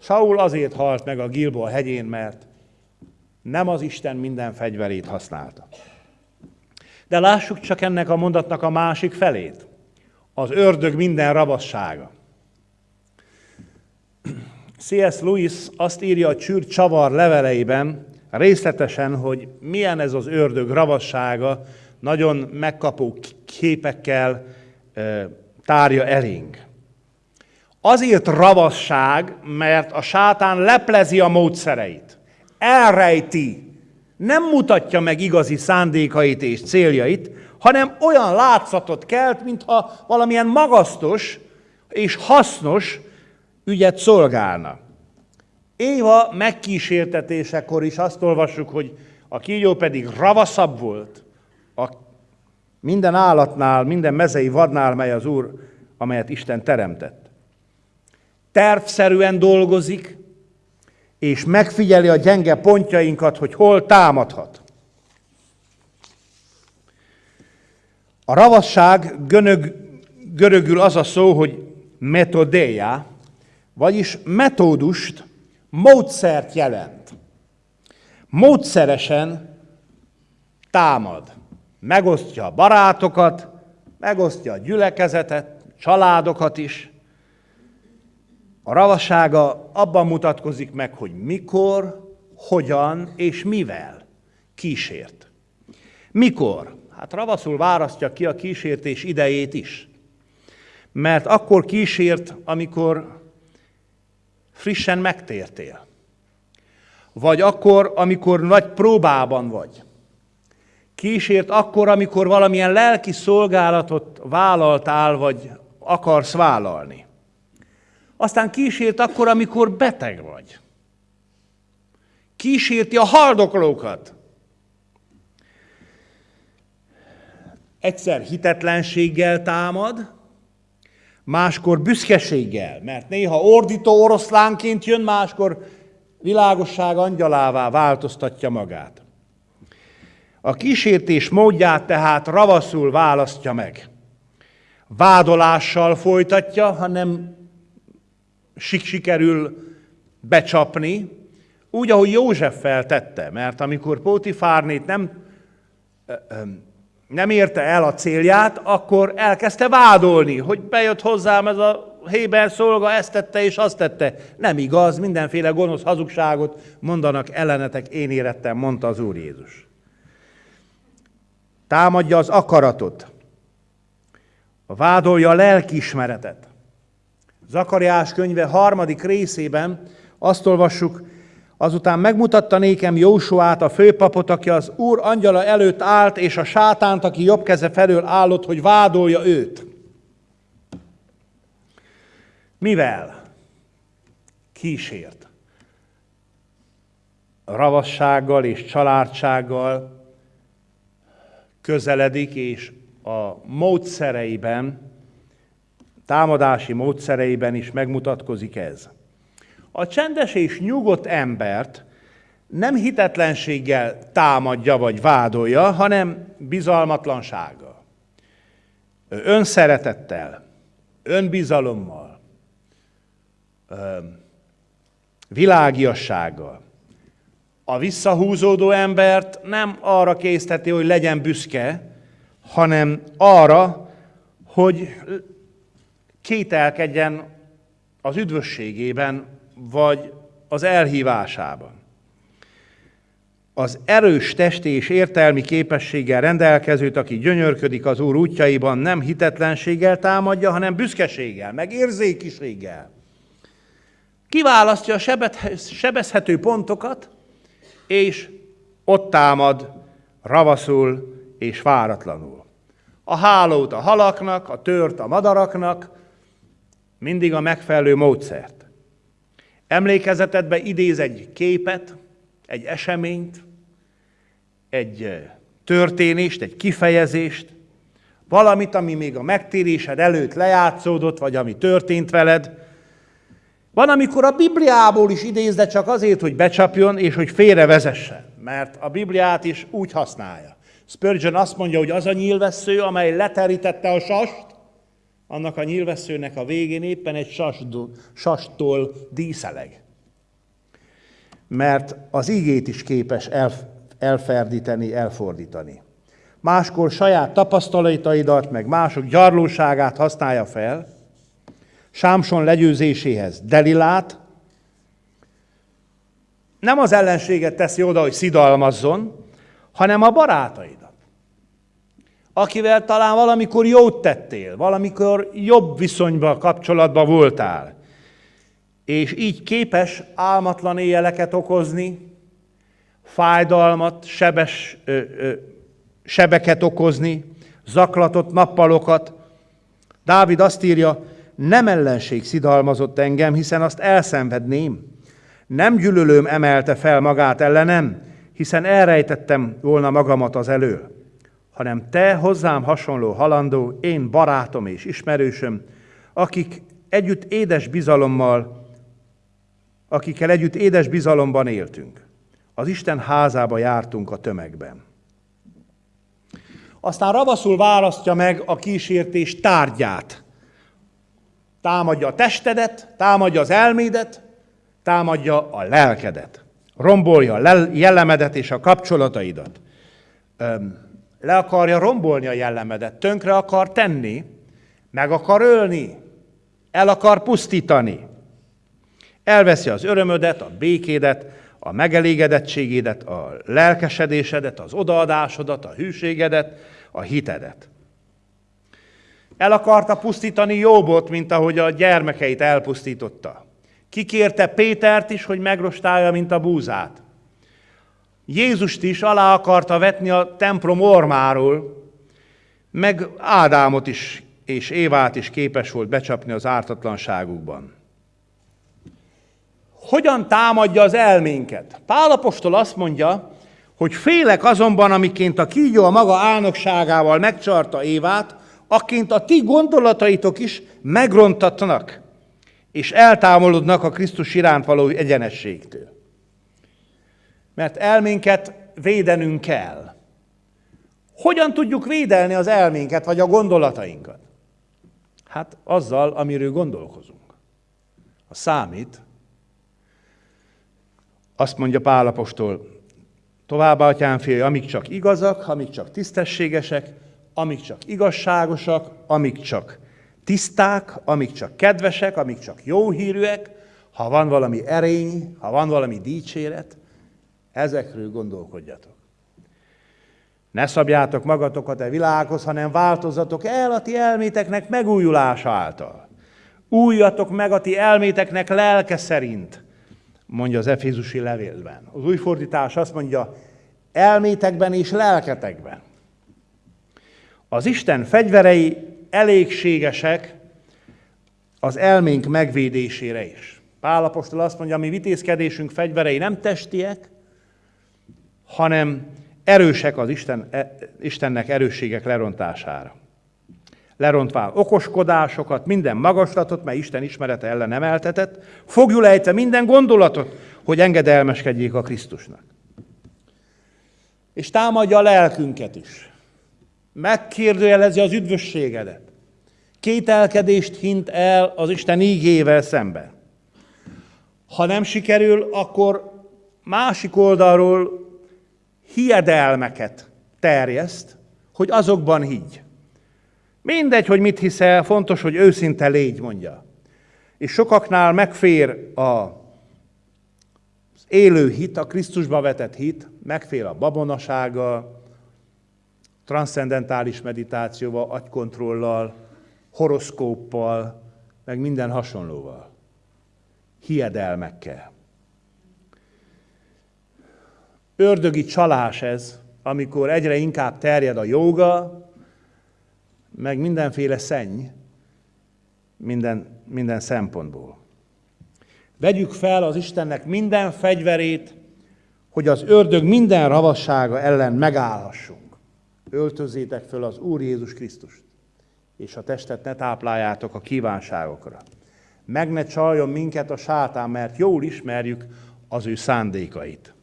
Saul azért halt meg a Gilboa hegyén, mert nem az Isten minden fegyverét használta. De lássuk csak ennek a mondatnak a másik felét. Az ördög minden rabassága. C.S. Lewis azt írja a csűr csavar leveleiben, részletesen, hogy milyen ez az ördög ravassága, nagyon megkapó képekkel tárja elénk. Azért ravasság, mert a sátán leplezi a módszereit, elrejti, nem mutatja meg igazi szándékait és céljait, hanem olyan látszatot kelt, mintha valamilyen magasztos és hasznos ügyet szolgálna. Éva megkísértetésekor is azt olvassuk, hogy a kígyó pedig ravaszabb volt a minden állatnál, minden mezei vadnál, mely az Úr, amelyet Isten teremtett. Tervszerűen dolgozik, és megfigyeli a gyenge pontjainkat, hogy hol támadhat. A ravasság gönög, görögül az a szó, hogy metodéja, vagyis metódust, módszert jelent. Módszeresen támad. Megosztja a barátokat, megosztja a gyülekezetet, családokat is. A ravassága abban mutatkozik meg, hogy mikor, hogyan és mivel kísért. Mikor? Hát ravaszul választja ki a kísértés idejét is. Mert akkor kísért, amikor frissen megtértél. Vagy akkor, amikor nagy próbában vagy. Kísért akkor, amikor valamilyen lelki szolgálatot vállaltál, vagy akarsz vállalni. Aztán kísért akkor, amikor beteg vagy. Kísérti a haldoklókat. Egyszer hitetlenséggel támad, máskor büszkeséggel, mert néha ordító oroszlánként jön, máskor világosság angyalává változtatja magát. A kísértés módját tehát ravaszul választja meg. Vádolással folytatja, ha nem sikerül becsapni, úgy, ahogy József feltette, mert amikor Pótifárnét nem, nem érte el a célját, akkor elkezdte vádolni, hogy bejött hozzám ez a Héber szolga, ezt tette és azt tette. Nem igaz, mindenféle gonosz hazugságot mondanak ellenetek, én érettem, mondta az Úr Jézus. Támadja az akaratot, vádolja a lelkiismeretet. Zakariás könyve harmadik részében azt olvassuk, azután megmutatta nékem Jósuát, a főpapot, aki az Úr angyala előtt állt, és a sátánt, aki jobb keze felől állott, hogy vádolja őt. Mivel? Kísért. Ravassággal és családsággal közeledik, és a módszereiben, támadási módszereiben is megmutatkozik ez. A csendes és nyugodt embert nem hitetlenséggel támadja vagy vádolja, hanem bizalmatlansággal, önszeretettel, önbizalommal, világiassággal. A visszahúzódó embert nem arra készteti, hogy legyen büszke, hanem arra, hogy kételkedjen az üdvösségében, vagy az elhívásában. Az erős testi és értelmi képességgel rendelkezőt, aki gyönyörködik az Úr útjaiban, nem hitetlenséggel támadja, hanem büszkeséggel, meg érzékiséggel. Kiválasztja a sebezhető pontokat, és ott támad ravaszul és váratlanul. A hálót a halaknak, a tört a madaraknak, mindig a megfelelő módszert. Emlékezetedbe idéz egy képet, egy eseményt, egy történést, egy kifejezést, valamit, ami még a megtérésed előtt lejátszódott, vagy ami történt veled. Van, amikor a Bibliából is idéz, de csak azért, hogy becsapjon, és hogy félrevezessen, mert a Bibliát is úgy használja. Spurgeon azt mondja, hogy az a nyílvessző, amely leterítette a sast, annak a nyilvesszőnek a végén éppen egy sastól díszeleg. Mert az igét is képes elferdíteni, elfordítani. Máskor saját tapasztalataidat, meg mások gyarlóságát használja fel, Sámson legyőzéséhez Delilát, nem az ellenséget teszi oda, hogy szidalmazzon, hanem a barátaid akivel talán valamikor jót tettél, valamikor jobb viszonyba, kapcsolatba voltál, és így képes álmatlan éjjeleket okozni, fájdalmat, sebes, ö, ö, sebeket okozni, zaklatott nappalokat. Dávid azt írja, nem ellenség szidalmazott engem, hiszen azt elszenvedném. Nem gyűlölőm emelte fel magát ellenem, hiszen elrejtettem volna magamat az elől hanem te hozzám hasonló halandó, én barátom és ismerősöm, akik együtt édes bizalommal akikkel együtt édes bizalomban éltünk. Az Isten házába jártunk a tömegben. Aztán ravaszul választja meg a kísértés tárgyát. Támadja a testedet, támadja az elmédet, támadja a lelkedet. Rombolja a jellemedet és a kapcsolataidat. Le akarja rombolni a jellemedet, tönkre akar tenni, meg akar ölni, el akar pusztítani. Elveszi az örömödet, a békédet, a megelégedettségédet, a lelkesedésedet, az odaadásodat, a hűségedet, a hitedet. El akarta pusztítani Jobbot, mint ahogy a gyermekeit elpusztította. Kikérte Pétert is, hogy megrostálja, mint a búzát. Jézust is alá akarta vetni a templom ormáról, meg Ádámot is és Évát is képes volt becsapni az ártatlanságukban. Hogyan támadja az elménket? Pálapostól azt mondja, hogy félek azonban, amiként a kígyó a maga álnokságával megcsarta Évát, akként a ti gondolataitok is megrontatnak, és eltávolodnak a Krisztus iránt való egyenességtől. Mert elménket védenünk kell. Hogyan tudjuk védelni az elménket, vagy a gondolatainkat? Hát azzal, amiről gondolkozunk. A számít, azt mondja Pálapostól, továbbá, atyám fél, amik csak igazak, amik csak tisztességesek, amik csak igazságosak, amik csak tiszták, amik csak kedvesek, amik csak jó hírűek, ha van valami erény, ha van valami dicséret, ezekről gondolkodjatok. Ne szabjátok magatokat a világhoz, hanem változatok el a ti elméteknek megújulása által. Újjatok meg a ti elméteknek lelke szerint, mondja az Efézusi levélben. Az új fordítás azt mondja, elmétekben és lelketekben. Az Isten fegyverei elégségesek az elménk megvédésére is. Pálapostól azt mondja, mi vitézkedésünk fegyverei nem testiek, hanem erősek az Isten, e, Istennek erősségek lerontására. Lerontvál okoskodásokat, minden magaslatot, mely Isten ismerete ellen emeltetett, fogjul ejtve minden gondolatot, hogy engedelmeskedjék a Krisztusnak. És támadja a lelkünket is. Megkérdőjelezi az üdvösségedet. Kételkedést hint el az Isten ígével szemben. Ha nem sikerül, akkor másik oldalról hiedelmeket terjeszt, hogy azokban higgy. Mindegy, hogy mit hiszel, fontos, hogy őszinte légy, mondja. És sokaknál megfér a, élő hit, a Krisztusba vetett hit, megfér a babonasága, transzcendentális meditációval, agykontrollal, horoszkóppal, meg minden hasonlóval. Hiedelmekkel. Ördögi csalás ez, amikor egyre inkább terjed a jóga, meg mindenféle szenny, minden, minden szempontból. Vegyük fel az Istennek minden fegyverét, hogy az ördög minden ravassága ellen megállhassunk. Öltözétek föl az Úr Jézus Krisztust, és a testet ne tápláljátok a kívánságokra. Meg ne csaljon minket a sátán, mert jól ismerjük az ő szándékait.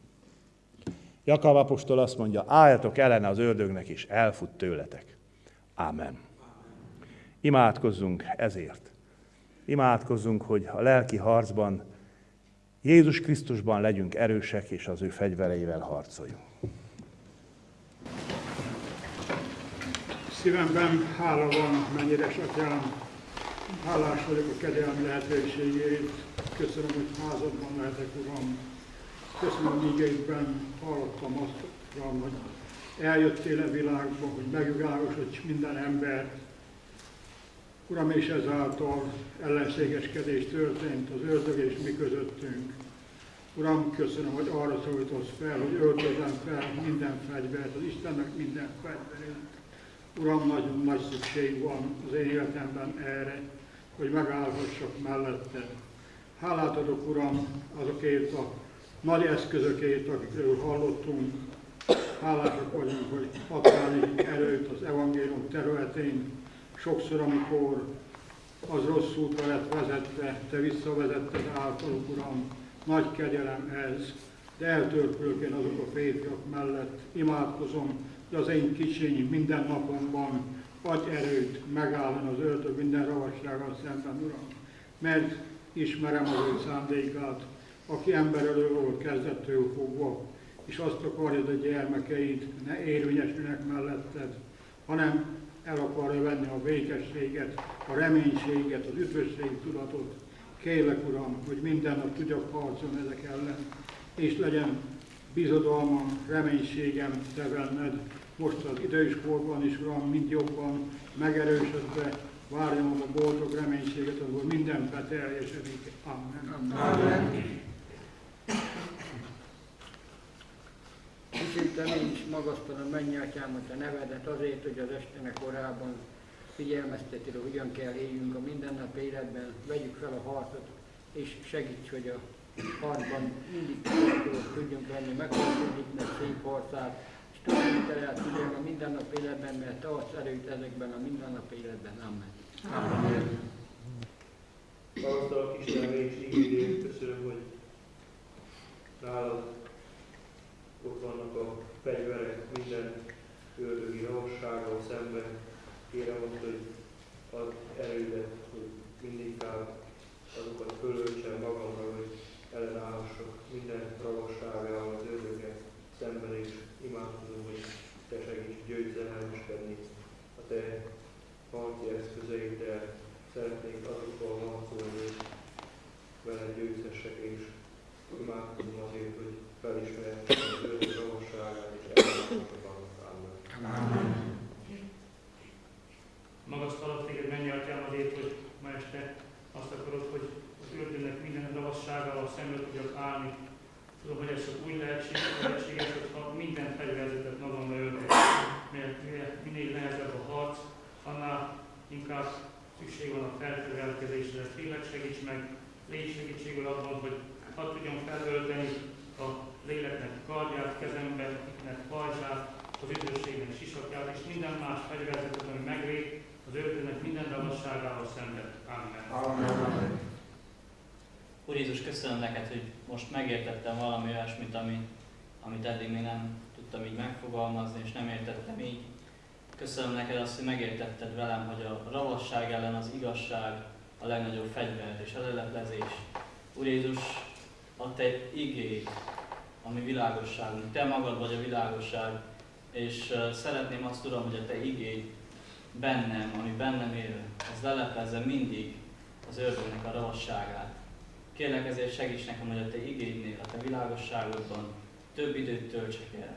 Jakab apostol azt mondja, álljatok ellene az ördögnek, és elfut tőletek. Ámen. Imádkozzunk ezért. Imádkozzunk, hogy a lelki harcban Jézus Krisztusban legyünk erősek, és az ő fegyvereivel harcoljunk. Szívemben hála van, mennyire atyám, hálás vagyok a kegyelmi lehetőségét. Köszönöm, hogy házadban lehetek, Uram, Köszönöm, ígeidben hallottam azt, hogy eljöttél a világba, hogy megvilágosodj minden ember. Uram, és ezáltal ellenségeskedés történt az ördög és mi közöttünk. Uram, köszönöm, hogy arra szólítasz fel, hogy öltözem fel minden fegyvert, az Istennek minden fegyverét. Uram, nagyon nagy szükség van az én életemben erre, hogy megállhassak mellette. Hálát adok, Uram, azokért a nagy eszközökért, akikről hallottunk. Hálásak vagyunk, hogy adtál erőt az evangélium területén. Sokszor, amikor az rossz útra lett vezetve, te visszavezetted általuk, Uram, nagy kegyelem ez, de eltörpülök én azok a férfiak mellett, imádkozom, hogy az én kicsiny minden napomban adj erőt megállni az öltő minden ravassággal szemben, Uram, mert ismerem az ő szándékát, aki ember elő volt kezdettől fogva, és azt akarja, hogy a gyermekeid ne érvényesülnek melletted, hanem el akarja venni a békességet, a reménységet, az üdvösség tudatot. Kérlek, Uram, hogy minden nap tudjak harcolni ezek ellen, és legyen bizodalmam, reménységem Te benned, most az idős is, Uram, mind jobban megerősödve, várjam a boldog reménységet, ahol minden beteljesedik. Amen. Amen. Dicsőítem én is magasztalom mennyi atyám, a nevedet azért, hogy az estenek korában figyelmeztetél, hogy hogyan kell éljünk a mindennap életben, vegyük fel a harcot, és segíts, hogy a harcban mindig tudjunk lenni, megharcolni meg szép harcát, és tudjunk el tudjunk a mindennap életben, mert te adsz erőt ezekben a mindennap életben. Amen. Amen. Magasztalak Isten és ígédén, köszönöm, hogy nálad ott vannak a fegyverek minden ördögi ravassággal szemben. Kérem azt, hogy ad erődet, hogy mindig azokat fölöltsem magamra, hogy ellenállhassak minden ravasságával az ördögek szemben, és imádkozom, hogy Te segíts győzedelmeskedni a Te harci eszközeiddel. Szeretnék azokkal harcolni, veled győzhessek, és imádkozom azért, hogy felismerhessek az ördög ravasságát, és ellenállhassak annak. Amen. Magasztalak téged, mennyi atyám azért, hogy ma este azt akarod, hogy az ördögnek minden ravasságával szembe tudjak állni. Tudom, hogy ez csak úgy lehetség, lehetséges, hogyha minden fegyverzetet magamra öltek. Mert minél nehezebb a harc, annál inkább szükség van a felfegyverkezésre. Tényleg segíts meg, légy segítségül abban, hogy hadd tudjam felölteni a léleknek kardját, kezembe, iknek pajzsát, az üdvösségnek sisakját, és minden más fegyverzetet, ami meglép, az ördögnek minden ravasságával szemben. Amen. Amen. Úr Jézus, köszönöm neked, hogy most megértettem valami olyasmit, ami, amit eddig még nem tudtam így megfogalmazni, és nem értettem így. Köszönöm neked azt, hogy megértetted velem, hogy a ravasság ellen az igazság a legnagyobb fegyver és a leleplezés. Úr Jézus, a te igény, ami világosságunk. Te magad vagy a világosság, és szeretném azt, Uram, hogy a Te igény bennem, ami bennem él, ez leleplezze mindig az ördögnek a ravasságát. Kérlek ezért segíts nekem, hogy a Te igénynél, a Te világosságodban több időt töltsek el.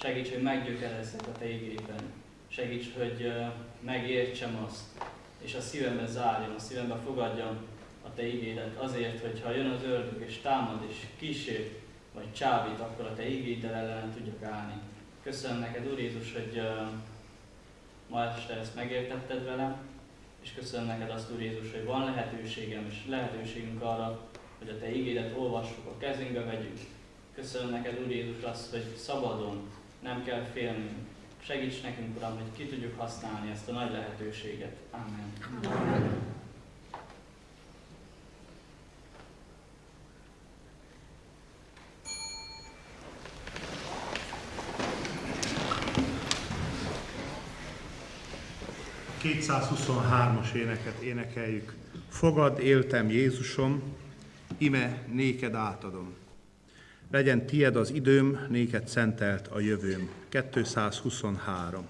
Segíts, hogy meggyökerezzek a Te igényben. Segíts, hogy megértsem azt, és a szívembe zárjam, a szívembe fogadjam a Te igédet. Azért, hogyha jön az ördög és támad és kísér, vagy csábít, akkor a Te igéddel ellen tudjak állni. Köszönöm neked, Úr Jézus, hogy ma este ezt megértetted velem, és köszönöm neked azt, Úr Jézus, hogy van lehetőségem és lehetőségünk arra, hogy a Te ígédet olvassuk, a kezünkbe vegyük. Köszönöm neked, Úr Jézus, azt, hogy szabadon, nem kell félnünk. Segíts nekünk, Uram, hogy ki tudjuk használni ezt a nagy lehetőséget. Amen. Amen. 223-as éneket énekeljük. Fogad, éltem Jézusom, ime néked átadom. Legyen tied az időm, néked szentelt a jövőm. 223.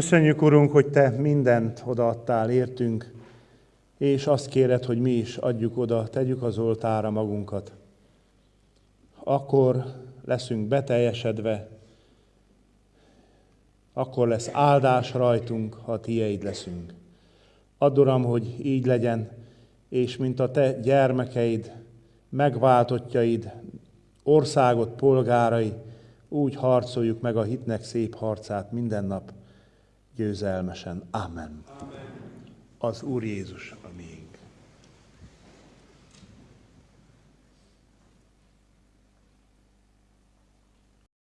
Köszönjük, Urunk, hogy Te mindent odaadtál értünk, és azt kéred, hogy mi is adjuk oda, tegyük az oltára magunkat. Akkor leszünk beteljesedve, akkor lesz áldás rajtunk, ha tieid leszünk. Add, Uram, hogy így legyen, és mint a Te gyermekeid, megváltottjaid, országot polgárai, úgy harcoljuk meg a hitnek szép harcát minden nap győzelmesen. Amen. Amen. Az Úr Jézus,